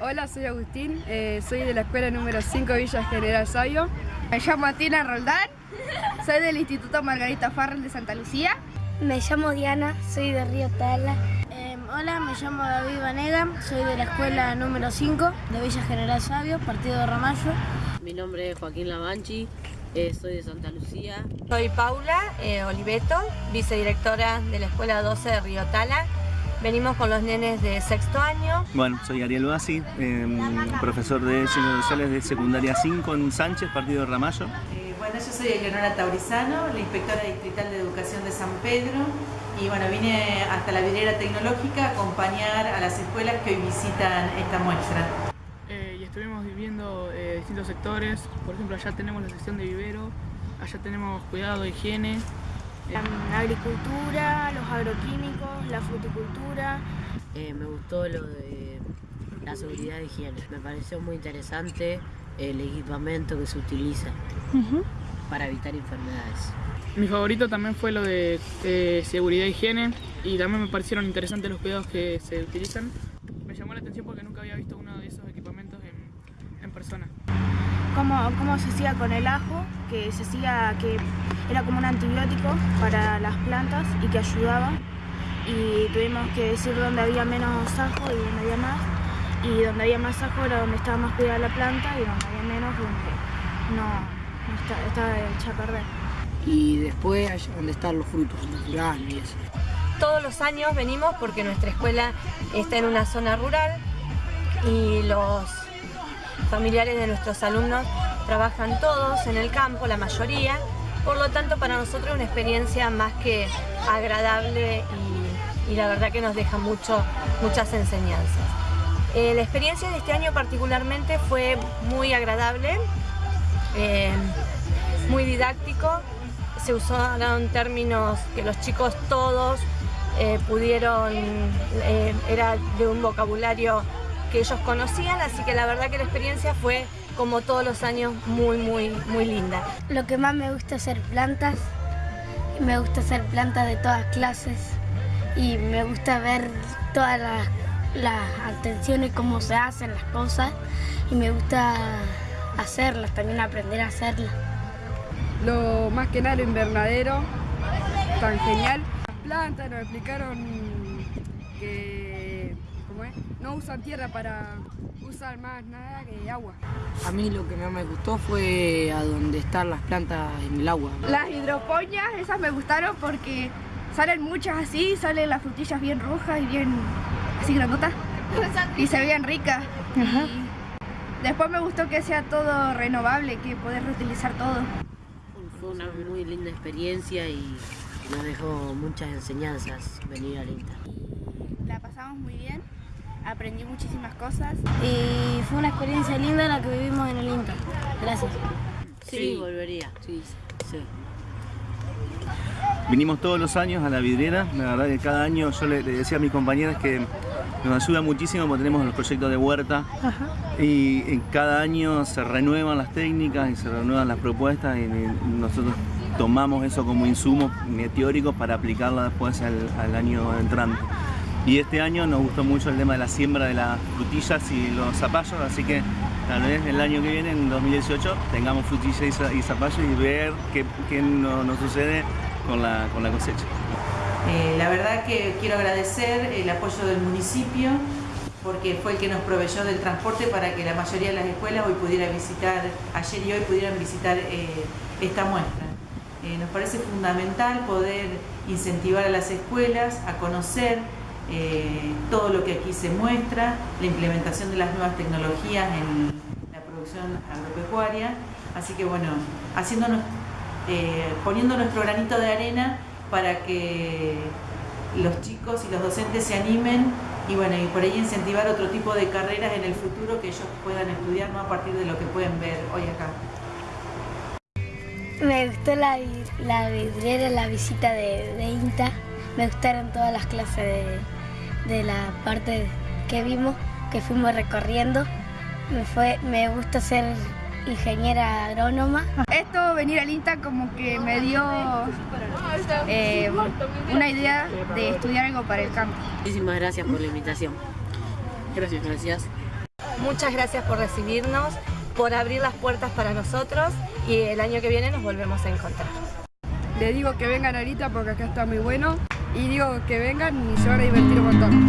Hola, soy Agustín, eh, soy de la escuela número 5 Villa General Sabio. Me llamo Tina Roldán, soy del Instituto Margarita Farrell de Santa Lucía. Me llamo Diana, soy de Río Tala. Eh, hola, me llamo David Vanega, soy de la escuela número 5 de Villa General Sabio, partido de Ramallo. Mi nombre es Joaquín Lavanchi, eh, soy de Santa Lucía. Soy Paula eh, Oliveto, vicedirectora de la Escuela 12 de Río Tala. Venimos con los nenes de sexto año. Bueno, soy Ariel Bassi, eh, profesor de Ciencias Sociales de Secundaria 5 en Sánchez, partido de Ramallo. Eh, bueno, yo soy Eleonora Taurizano, la inspectora distrital de Educación de San Pedro y bueno, vine hasta la vidriera tecnológica a acompañar a las escuelas que hoy visitan esta muestra. Eh, y estuvimos viendo eh, distintos sectores, por ejemplo allá tenemos la sección de vivero, allá tenemos cuidado, higiene, La agricultura, los agroquímicos, la fruticultura. Eh, me gustó lo de la seguridad de higiene. Me pareció muy interesante el equipamiento que se utiliza para evitar enfermedades. Mi favorito también fue lo de eh, seguridad e higiene y también me parecieron interesantes los cuidados que se utilizan. Me llamó la atención porque nunca había visto uno de esos equipamientos en, en persona. Cómo, cómo se hacía con el ajo, que se hacía que era como un antibiótico para las plantas y que ayudaba. Y tuvimos que decir dónde había menos ajo y dónde había más. Y donde había más ajo era donde estaba más cuidada la planta y donde había menos donde no, no está- estaba hecha a perder. y después allá donde están los frutos naturales y eso. Todos los años venimos porque nuestra escuela está en una zona rural y los familiares de nuestros alumnos trabajan todos en el campo, la mayoría. Por lo tanto, para nosotros es una experiencia más que agradable y, la verdad que nos deja mucho, muchas enseñanzas. Eh, la experiencia de este año particularmente fue muy agradable, eh, muy didáctico. Se usaron términos que los chicos todos eh, pudieron, era de un vocabulario que ellos conocían, así que la verdad que la experiencia fue como todos los años muy, muy, muy linda. Lo que más me gusta hacer plantas. Me gusta hacer plantas de todas clases. Y me gusta ver todas las, las atenciones, cómo se hacen las cosas. Y me gusta hacerlas, también aprender a hacerlas. Lo más que nada lo invernadero, tan genial. Las plantas nos explicaron que ¿cómo es? No usan tierra para usar más nada que agua. A mí lo que más me gustó fue a donde están las plantas en el agua. Las hidropoñas, esas me gustaron porque salen muchas así, salen las frutillas bien rojas y bien así grandotas. Y se veían ricas. Y después me gustó que sea todo renovable, que poder reutilizar todo. Fue una muy linda experiencia y nos dejó muchas enseñanzas venir INTA. La pasamos muy bien, aprendí muchísimas cosas. Y fue una experiencia linda la que vivimos en el INTA. Gracias. Sí, volvería. Sí, Sí. Vinimos todos los años a la vidriera, la verdad que cada año yo le, le decía a mis compañeras que nos ayuda muchísimo porque tenemos los proyectos de huerta y, y cada año se renuevan las técnicas y se renuevan las propuestas y, y nosotros tomamos eso como insumo teórico para aplicarla después al, al año entrante. Y este año nos gustó mucho el tema de la siembra de las frutillas y los zapallos, así que tal vez el año que viene, en 2018, tengamos frutillas y, za- y zapallos y ver qué, qué no- nos sucede con la, con la cosecha. Eh, la verdad que quiero agradecer el apoyo del municipio porque fue el que nos proveyó del transporte para que la mayoría de las escuelas hoy pudiera visitar, ayer y hoy pudieran visitar eh, esta muestra. Eh, nos parece fundamental poder incentivar a las escuelas a conocer eh, todo lo que aquí se muestra, la implementación de las nuevas tecnologías en la producción agropecuaria. Así que bueno, eh, poniendo nuestro granito de arena para que los chicos y los docentes se animen y bueno, y por ahí incentivar otro tipo de carreras en el futuro que ellos puedan estudiar ¿no? a partir de lo que pueden ver hoy acá. Me gustó la, la visita de, de INTA. Me gustaron todas las clases de, de la parte que vimos, que fuimos recorriendo. Me, fue, me gusta ser ingeniera agrónoma. Esto, venir al INTA, como que me dio eh, una idea de estudiar algo para el campo. Muchísimas gracias por la invitación. Gracias. Gracias. Muchas gracias por recibirnos, por abrir las puertas para nosotros y el año que viene nos volvemos a encontrar. Le digo que vengan ahorita porque acá está muy bueno y digo que vengan y se van a divertir un montón.